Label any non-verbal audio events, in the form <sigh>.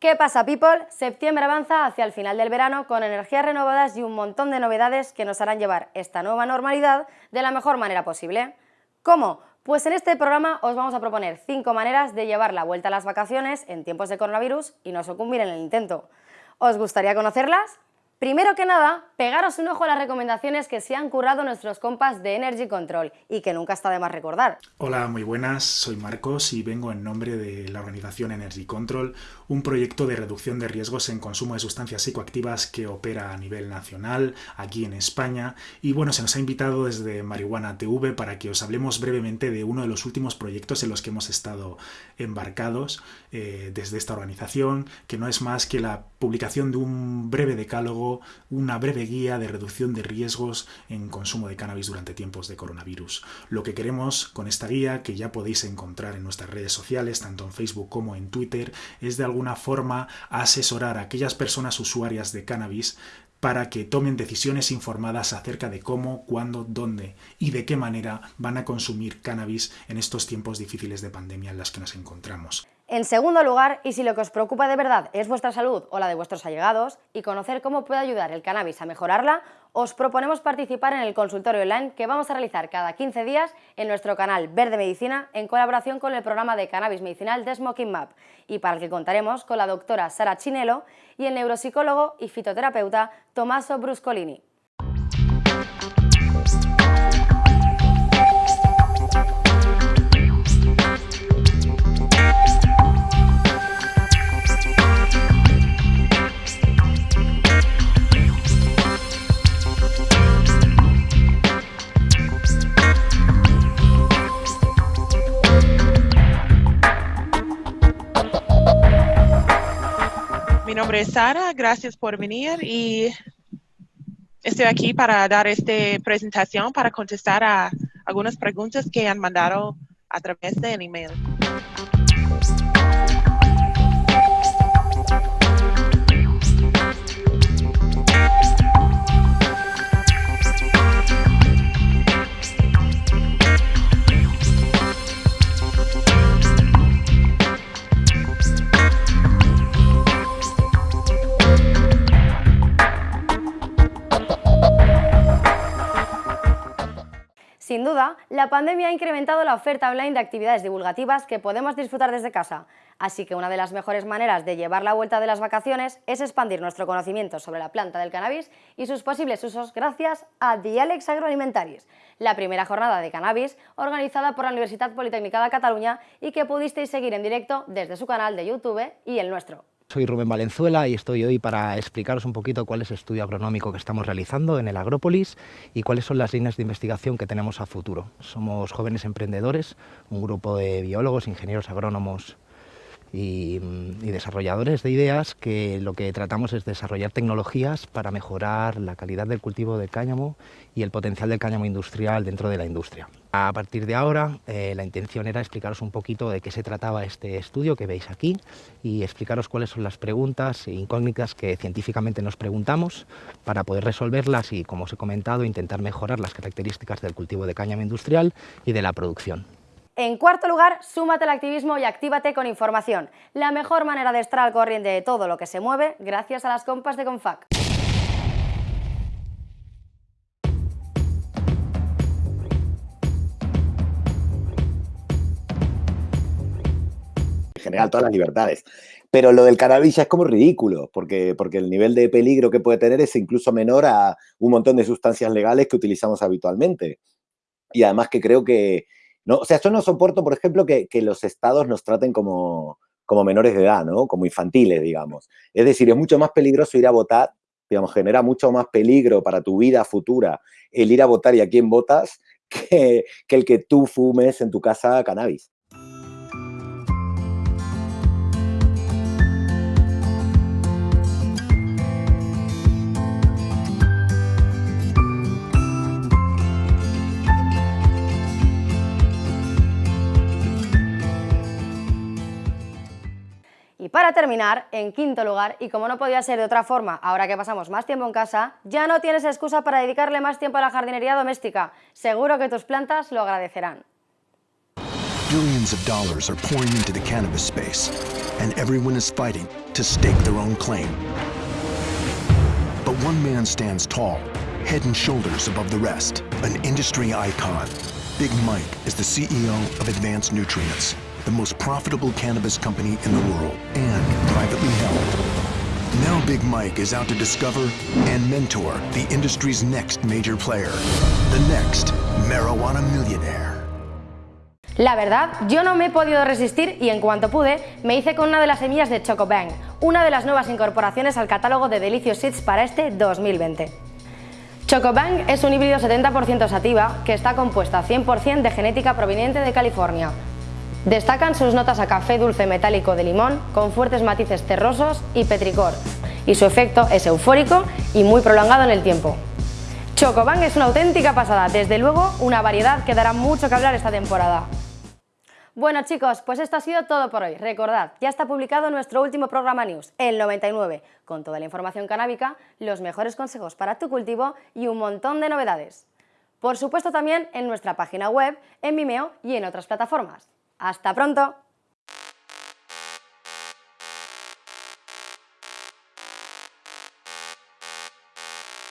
¿Qué pasa, people? Septiembre avanza hacia el final del verano con energías renovadas y un montón de novedades que nos harán llevar esta nueva normalidad de la mejor manera posible. ¿Cómo? Pues en este programa os vamos a proponer 5 maneras de llevar la vuelta a las vacaciones en tiempos de coronavirus y no sucumbir en el intento. ¿Os gustaría conocerlas? Primero que nada, pegaros un ojo a las recomendaciones que se han currado nuestros compas de Energy Control y que nunca está de más recordar. Hola, muy buenas, soy Marcos y vengo en nombre de la organización Energy Control, un proyecto de reducción de riesgos en consumo de sustancias psicoactivas que opera a nivel nacional, aquí en España, y bueno, se nos ha invitado desde Marihuana TV para que os hablemos brevemente de uno de los últimos proyectos en los que hemos estado embarcados eh, desde esta organización, que no es más que la publicación de un breve decálogo una breve guía de reducción de riesgos en consumo de cannabis durante tiempos de coronavirus. Lo que queremos con esta guía, que ya podéis encontrar en nuestras redes sociales, tanto en Facebook como en Twitter, es de alguna forma asesorar a aquellas personas usuarias de cannabis para que tomen decisiones informadas acerca de cómo, cuándo, dónde y de qué manera van a consumir cannabis en estos tiempos difíciles de pandemia en las que nos encontramos. En segundo lugar, y si lo que os preocupa de verdad es vuestra salud o la de vuestros allegados y conocer cómo puede ayudar el cannabis a mejorarla, os proponemos participar en el consultorio online que vamos a realizar cada 15 días en nuestro canal Verde Medicina en colaboración con el programa de cannabis medicinal de Smoking Map y para el que contaremos con la doctora Sara Chinelo y el neuropsicólogo y fitoterapeuta Tommaso Bruscolini. Nombre Sara, gracias por venir y estoy aquí para dar esta presentación para contestar a algunas preguntas que han mandado a través del email. Duda, la pandemia ha incrementado la oferta online de actividades divulgativas que podemos disfrutar desde casa, así que una de las mejores maneras de llevar la vuelta de las vacaciones es expandir nuestro conocimiento sobre la planta del cannabis y sus posibles usos gracias a Dialex Agroalimentaris, la primera jornada de cannabis organizada por la Universidad Politécnica de Cataluña y que pudisteis seguir en directo desde su canal de YouTube y el nuestro. Soy Rubén Valenzuela y estoy hoy para explicaros un poquito cuál es el estudio agronómico que estamos realizando en el Agrópolis y cuáles son las líneas de investigación que tenemos a futuro. Somos jóvenes emprendedores, un grupo de biólogos, ingenieros agrónomos y, desarrolladores de ideas que lo que tratamos es desarrollar tecnologías para mejorar la calidad del cultivo del cáñamo y el potencial del cáñamo industrial dentro de la industria. A partir de ahora, eh, la intención era explicaros un poquito de qué se trataba este estudio que veis aquí y explicaros cuáles son las preguntas e incógnitas que científicamente nos preguntamos para poder resolverlas y, como os he comentado, intentar mejorar las características del cultivo de cáñamo industrial y de la producción. En cuarto lugar, súmate al activismo y actívate con información. La mejor manera de estar al corriente de todo lo que se mueve gracias a las compas de Confac. En general, todas las libertades. Pero lo del cannabis es como ridículo, porque, porque el nivel de peligro que puede tener es incluso menor a un montón de sustancias legales que utilizamos habitualmente. Y además que creo que, no, o sea, yo no soporto, por ejemplo, que, los estados nos traten como, como menores de edad, ¿no? Como infantiles, digamos. Es decir, es mucho más peligroso ir a votar, digamos, genera mucho más peligro para tu vida futura el ir a votar y a quién votas <laughs> que, que el que tú fumes en tu casa cannabis. Y para terminar, en quinto lugar, y como no podía ser de otra forma, ahora que pasamos más tiempo en casa, ya no tienes excusa para dedicarle más tiempo a la jardinería doméstica. Seguro que tus plantas lo agradecerán. Billions of dollars are pouring into the cannabis space, and everyone is fighting to stake their own claim. But one man stands tall, head and shoulders above the rest, an industry icon. Big Mike is the CEO of Advanced Nutrients, the most profitable cannabis company in the world and privately held. Now Big Mike is out to discover and mentor the industry's next major player, the next marijuana millionaire. La verdad, yo no me he podido resistir y en cuanto pude, me hice con una de las semillas de Chocobang, una de las nuevas incorporaciones al catálogo de Delicious Seeds para este 2020. Chocobang es un híbrido 70% sativa que está compuesto a 100% de genética proveniente de California. Destacan sus notas a café dulce metálico de limón con fuertes matices terrosos y petricor, y su efecto es eufórico y muy prolongado en el tiempo. Chocobang es una auténtica pasada, desde luego una variedad que dará mucho que hablar esta temporada. Bueno chicos, pues esto ha sido todo por hoy. Recordad, ya está publicado nuestro último programa News, el 99, con toda la información canábica, los mejores consejos para tu cultivo y un montón de novedades. Por supuesto también en nuestra página web, en Vimeo y en otras plataformas. ¡Hasta pronto!